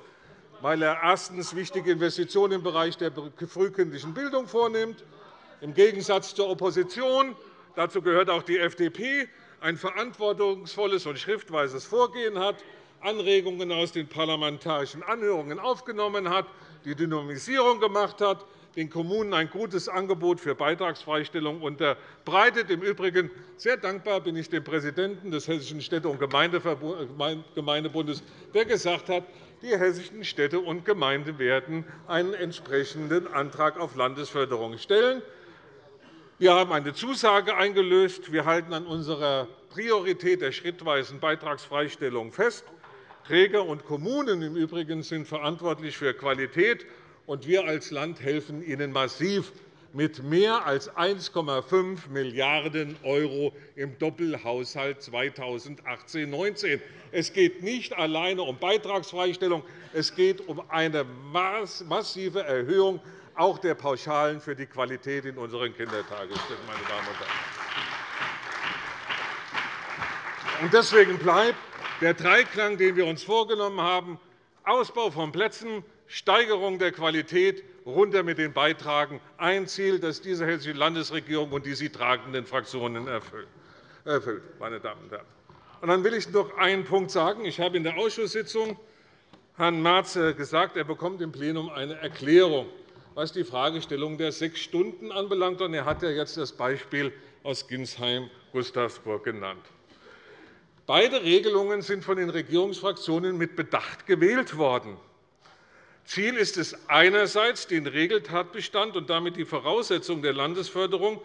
weil er erstens wichtige Investitionen im Bereich der frühkindlichen Bildung vornimmt, im Gegensatz zur Opposition – dazu gehört auch die FDP – ein verantwortungsvolles und schriftweises Vorgehen hat, Anregungen aus den parlamentarischen Anhörungen aufgenommen hat, die Dynamisierung gemacht hat, den Kommunen ein gutes Angebot für Beitragsfreistellung unterbreitet. Im Übrigen sehr dankbar bin ich dem Präsidenten des Hessischen Städte- und Gemeindebundes, der gesagt hat, die hessischen Städte und Gemeinden werden einen entsprechenden Antrag auf Landesförderung stellen. Wir haben eine Zusage eingelöst. Wir halten an unserer Priorität der schrittweisen Beitragsfreistellung fest. Träger und Kommunen im Übrigen sind verantwortlich für Qualität und wir als Land helfen Ihnen massiv mit mehr als 1,5 Milliarden € im Doppelhaushalt 2018-19. Es geht nicht alleine um Beitragsfreistellung, es geht um eine massive Erhöhung auch der Pauschalen für die Qualität in unseren Kindertagesstätten. Meine Damen und Herren. Deswegen bleibt der Dreiklang, den wir uns vorgenommen haben, Ausbau von Plätzen, Steigerung der Qualität, runter mit den Beitragen, ein Ziel, das diese Hessische Landesregierung und die sie tragenden Fraktionen erfüllt. Meine Damen und Herren. Dann will ich noch einen Punkt sagen. Ich habe in der Ausschusssitzung Herrn Merz gesagt, er bekommt im Plenum eine Erklärung, was die Fragestellung der sechs Stunden anbelangt. Er hat jetzt das Beispiel aus Ginsheim-Gustavsburg genannt. Beide Regelungen sind von den Regierungsfraktionen mit Bedacht gewählt worden. Ziel ist es einerseits, den Regeltatbestand und damit die Voraussetzung der Landesförderung,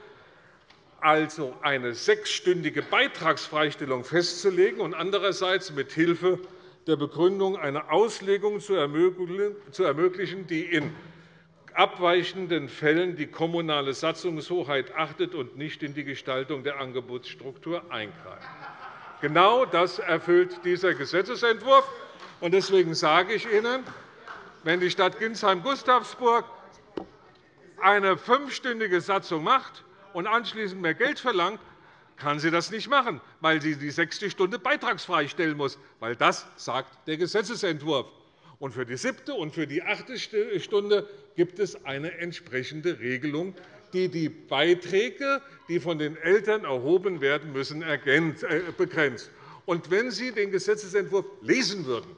also eine sechsstündige Beitragsfreistellung, festzulegen und andererseits mit Hilfe der Begründung eine Auslegung zu ermöglichen, die in abweichenden Fällen die kommunale Satzungshoheit achtet und nicht in die Gestaltung der Angebotsstruktur eingreift. Genau das erfüllt dieser Gesetzentwurf. Deswegen sage ich Ihnen, wenn die Stadt Ginsheim-Gustavsburg eine fünfstündige Satzung macht und anschließend mehr Geld verlangt, kann sie das nicht machen, weil sie die sechste Stunde beitragsfrei stellen muss. Weil das sagt der Gesetzentwurf. Und für die siebte und für die achte Stunde gibt es eine entsprechende Regelung, die die Beiträge, die von den Eltern erhoben werden müssen, äh, begrenzt. Und wenn Sie den Gesetzentwurf lesen würden,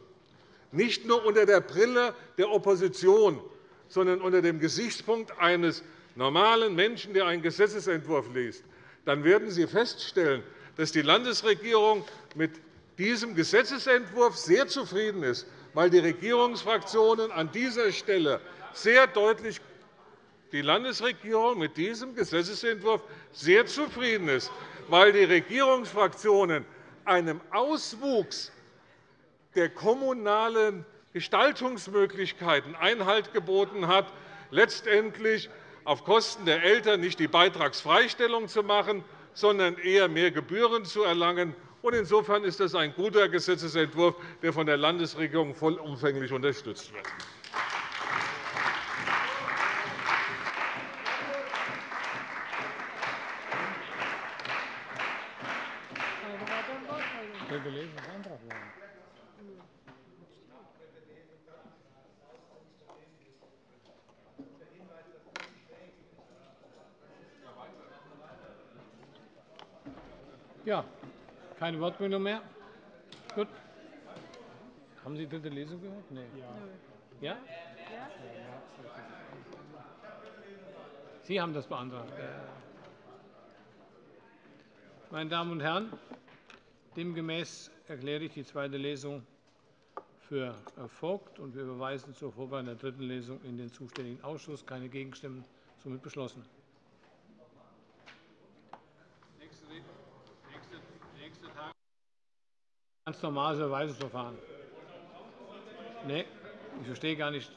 nicht nur unter der Brille der Opposition, sondern unter dem Gesichtspunkt eines normalen Menschen, der einen Gesetzentwurf liest, dann werden Sie feststellen, dass die Landesregierung mit diesem Gesetzentwurf sehr zufrieden ist, weil die Regierungsfraktionen an dieser Stelle sehr deutlich die Landesregierung mit diesem Gesetzentwurf sehr zufrieden ist, weil die Regierungsfraktionen einem Auswuchs der kommunalen Gestaltungsmöglichkeiten Einhalt geboten hat, letztendlich auf Kosten der Eltern nicht die Beitragsfreistellung zu machen, sondern eher mehr Gebühren zu erlangen. Insofern ist das ein guter Gesetzentwurf, der von der Landesregierung vollumfänglich unterstützt wird. Ja, keine Wortmeldung mehr? Gut. Haben Sie die dritte Lesung gehört? Nein. Ja? Sie haben das beantragt. Meine Damen und Herren, demgemäß erkläre ich die zweite Lesung für erfolgt, und wir überweisen zur Vorbereitung der dritten Lesung in den zuständigen Ausschuss. Keine Gegenstimmen, somit beschlossen. Ganz normales Überweisungsverfahren. Nee, ich verstehe gar nicht.